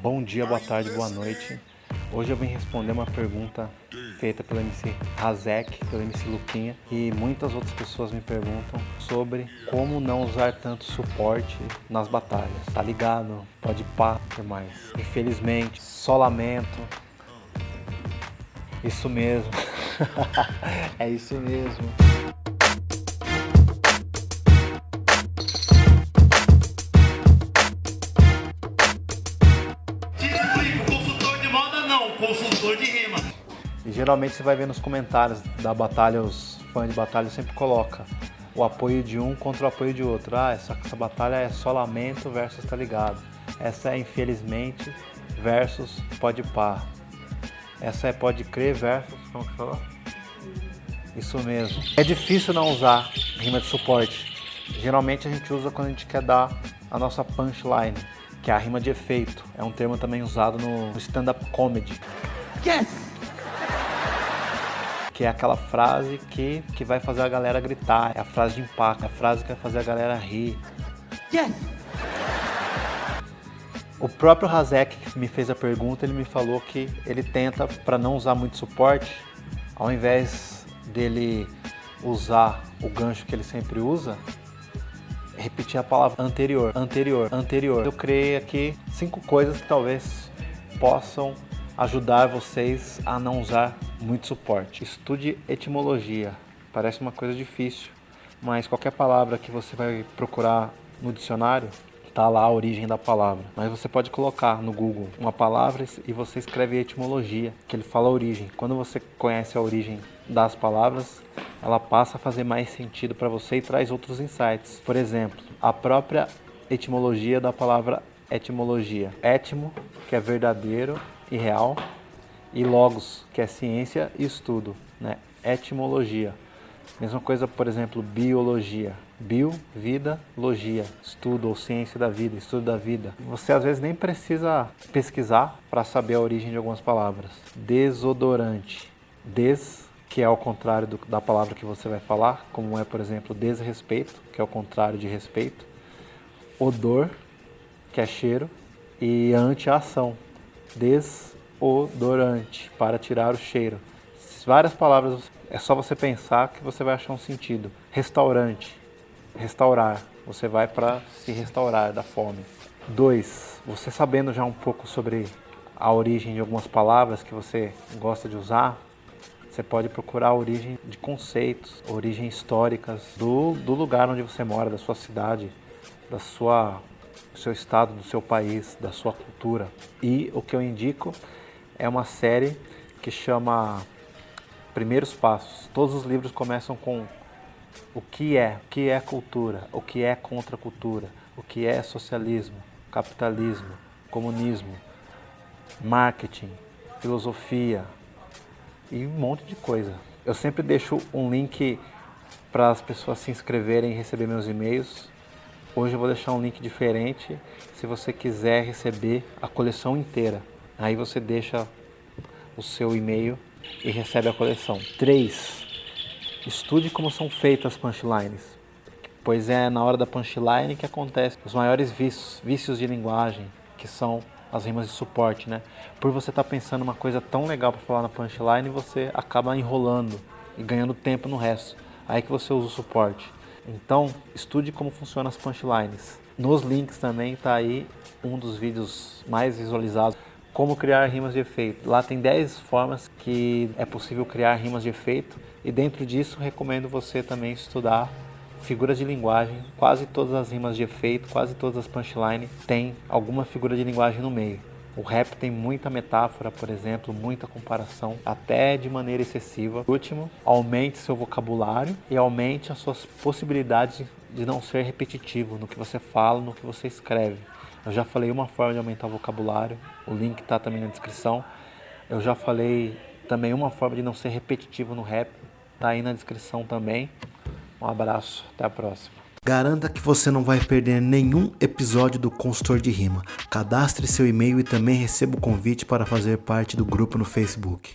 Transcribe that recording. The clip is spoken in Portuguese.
Bom dia, boa tarde, boa noite. Hoje eu vim responder uma pergunta feita pelo MC Razek, pelo MC Luquinha e muitas outras pessoas me perguntam sobre como não usar tanto suporte nas batalhas. Tá ligado? Pode pá, que mais? Infelizmente, só lamento. Isso mesmo. é isso mesmo. Geralmente você vai ver nos comentários da batalha, os fãs de batalha sempre coloca o apoio de um contra o apoio de outro. Ah, essa, essa batalha é só lamento versus tá ligado. Essa é infelizmente versus pode par. Essa é pode crer versus. Como que falou? Isso mesmo. É difícil não usar rima de suporte. Geralmente a gente usa quando a gente quer dar a nossa punchline que é a rima de efeito. É um termo também usado no stand-up comedy. Yes! Que é aquela frase que, que vai fazer a galera gritar, é a frase de impacto, é a frase que vai fazer a galera rir. Yes! O próprio Razek que me fez a pergunta, ele me falou que ele tenta, para não usar muito suporte, ao invés dele usar o gancho que ele sempre usa, repetir a palavra anterior, anterior, anterior. Eu criei aqui cinco coisas que talvez possam ajudar vocês a não usar muito suporte. Estude etimologia. Parece uma coisa difícil, mas qualquer palavra que você vai procurar no dicionário, está lá a origem da palavra. Mas você pode colocar no Google uma palavra e você escreve etimologia, que ele fala a origem. Quando você conhece a origem das palavras, ela passa a fazer mais sentido para você e traz outros insights. Por exemplo, a própria etimologia da palavra etimologia. Etimo, que é verdadeiro e real, e logos, que é ciência e estudo, né? Etimologia. Mesma coisa, por exemplo, biologia. Bio, vida, logia, estudo ou ciência da vida, estudo da vida. Você às vezes nem precisa pesquisar para saber a origem de algumas palavras. Desodorante. Des que é ao contrário do, da palavra que você vai falar, como é, por exemplo, desrespeito, que é o contrário de respeito, odor, que é cheiro, e anti-ação, desodorante, para tirar o cheiro. Várias palavras, é só você pensar que você vai achar um sentido. Restaurante, restaurar, você vai para se restaurar da fome. Dois, você sabendo já um pouco sobre a origem de algumas palavras que você gosta de usar, você pode procurar a origem de conceitos, origens históricas do, do lugar onde você mora, da sua cidade, da sua, do seu estado, do seu país, da sua cultura. E o que eu indico é uma série que chama Primeiros Passos. Todos os livros começam com o que é, o que é cultura, o que é contracultura, o que é socialismo, capitalismo, comunismo, marketing, filosofia, e um monte de coisa. Eu sempre deixo um link para as pessoas se inscreverem e receber meus e-mails. Hoje eu vou deixar um link diferente se você quiser receber a coleção inteira. Aí você deixa o seu e-mail e recebe a coleção. 3. Estude como são feitas as punchlines, pois é na hora da punchline que acontece os maiores vícios, vícios de linguagem, que são as rimas de suporte, né? Por você estar tá pensando uma coisa tão legal para falar na punchline, você acaba enrolando e ganhando tempo no resto. Aí que você usa o suporte. Então, estude como funcionam as punchlines. Nos links também está aí um dos vídeos mais visualizados, como criar rimas de efeito. Lá tem 10 formas que é possível criar rimas de efeito e dentro disso recomendo você também estudar figuras de linguagem, quase todas as rimas de efeito, quase todas as punchlines têm alguma figura de linguagem no meio. O rap tem muita metáfora, por exemplo, muita comparação, até de maneira excessiva. Por último, aumente seu vocabulário e aumente as suas possibilidades de não ser repetitivo no que você fala, no que você escreve. Eu já falei uma forma de aumentar o vocabulário, o link está também na descrição. Eu já falei também uma forma de não ser repetitivo no rap, está aí na descrição também. Um abraço, até a próxima. Garanta que você não vai perder nenhum episódio do Consultor de Rima. Cadastre seu e-mail e também receba o convite para fazer parte do grupo no Facebook.